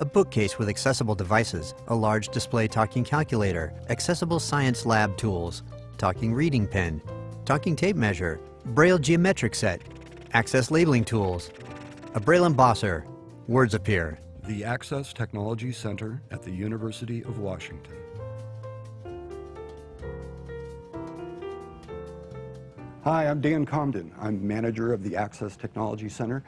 A bookcase with accessible devices, a large display talking calculator, accessible science lab tools, talking reading pen, talking tape measure, braille geometric set, access labeling tools, a braille embosser, words appear. The Access Technology Center at the University of Washington. Hi, I'm Dan Comden. I'm manager of the Access Technology Center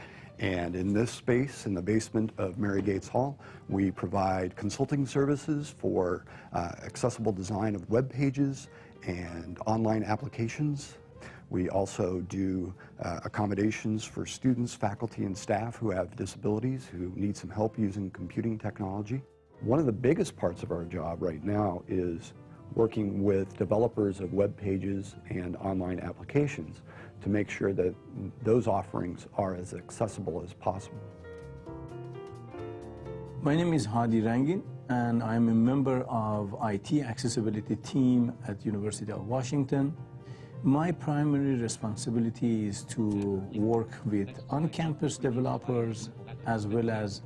and in this space, in the basement of Mary Gates Hall, we provide consulting services for uh, accessible design of web pages and online applications. We also do uh, accommodations for students, faculty, and staff who have disabilities, who need some help using computing technology. One of the biggest parts of our job right now is working with developers of web pages and online applications to make sure that those offerings are as accessible as possible. My name is Hadi Rangin and I'm a member of IT accessibility team at University of Washington. My primary responsibility is to work with on-campus developers as well as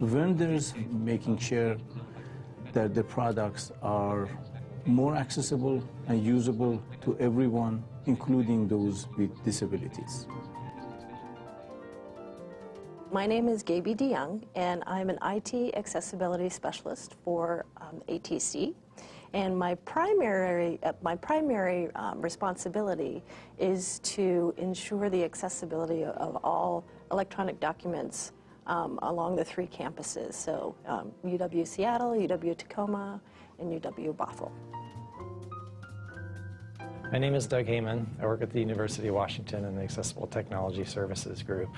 vendors, making sure that the products are more accessible and usable to everyone, including those with disabilities. My name is Gaby DeYoung, and I'm an IT accessibility specialist for um, ATC. And my primary, uh, my primary um, responsibility is to ensure the accessibility of all electronic documents um, along the three campuses, so UW um, Seattle, UW Tacoma, and UW Bothell. My name is Doug Hayman. I work at the University of Washington in the Accessible Technology Services Group.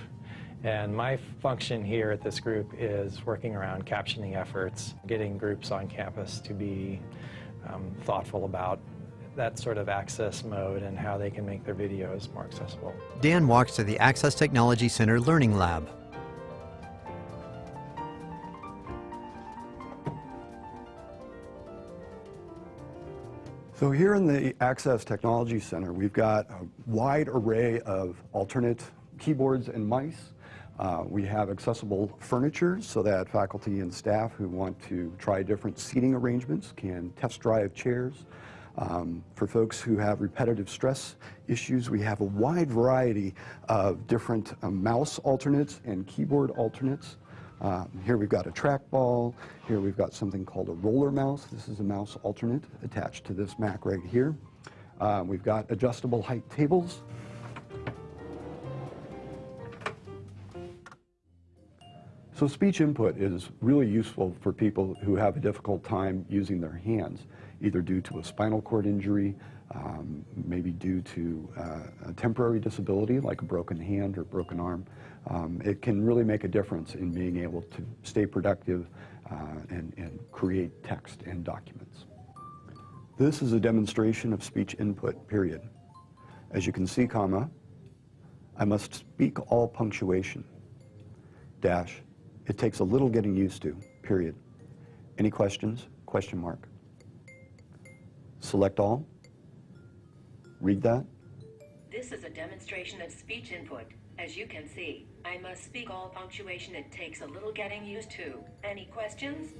And my function here at this group is working around captioning efforts, getting groups on campus to be um, thoughtful about that sort of access mode and how they can make their videos more accessible. Dan walks to the Access Technology Center Learning Lab. So here in the Access Technology Center, we've got a wide array of alternate keyboards and mice. Uh, we have accessible furniture so that faculty and staff who want to try different seating arrangements can test drive chairs. Um, for folks who have repetitive stress issues, we have a wide variety of different uh, mouse alternates and keyboard alternates. Um, here we've got a trackball. Here we've got something called a roller mouse. This is a mouse alternate attached to this Mac right here. Um, we've got adjustable height tables. So speech input is really useful for people who have a difficult time using their hands, either due to a spinal cord injury, um, maybe due to uh, a temporary disability like a broken hand or broken arm. Um, it can really make a difference in being able to stay productive uh, and, and create text and documents. This is a demonstration of speech input, period. As you can see, comma, I must speak all punctuation, dash, it takes a little getting used to, period. Any questions? Question mark. Select all. Read that. This is a demonstration of speech input. As you can see, I must speak all punctuation. It takes a little getting used to. Any questions?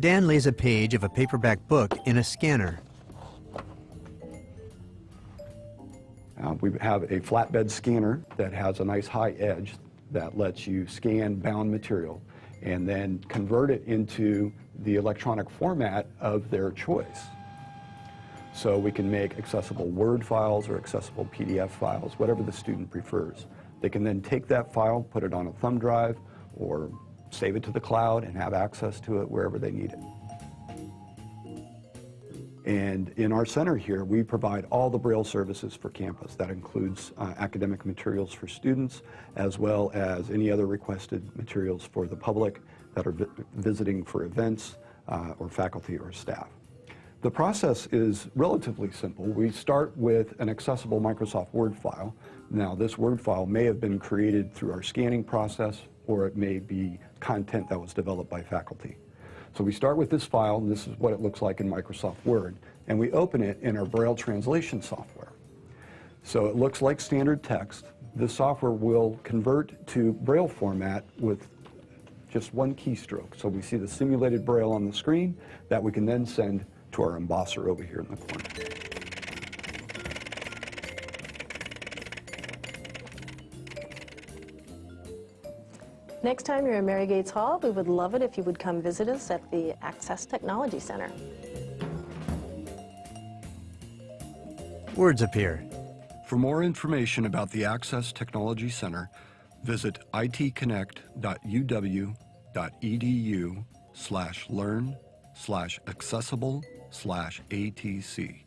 Dan lays a page of a paperback book in a scanner. Uh, we have a flatbed scanner that has a nice high edge that lets you scan bound material and then convert it into the electronic format of their choice. So we can make accessible Word files or accessible PDF files, whatever the student prefers. They can then take that file, put it on a thumb drive, or save it to the cloud and have access to it wherever they need it. And in our center here, we provide all the Braille services for campus. That includes uh, academic materials for students, as well as any other requested materials for the public that are vi visiting for events uh, or faculty or staff. The process is relatively simple. We start with an accessible Microsoft Word file. Now, this Word file may have been created through our scanning process, or it may be content that was developed by faculty. So we start with this file, and this is what it looks like in Microsoft Word, and we open it in our Braille translation software. So it looks like standard text. The software will convert to Braille format with just one keystroke. So we see the simulated braille on the screen that we can then send to our embosser over here in the corner. Next time you're in Mary Gates Hall, we would love it if you would come visit us at the Access Technology Center. Words appear. For more information about the Access Technology Center, visit itconnect.uw.edu slash learn slash accessible slash ATC.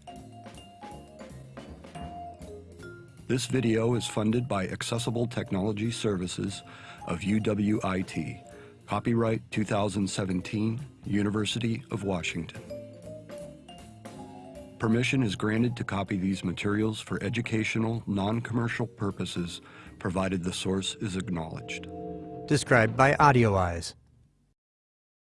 This video is funded by Accessible Technology Services of UWIT. Copyright 2017, University of Washington. Permission is granted to copy these materials for educational, non-commercial purposes, provided the source is acknowledged. Described by AudioEyes.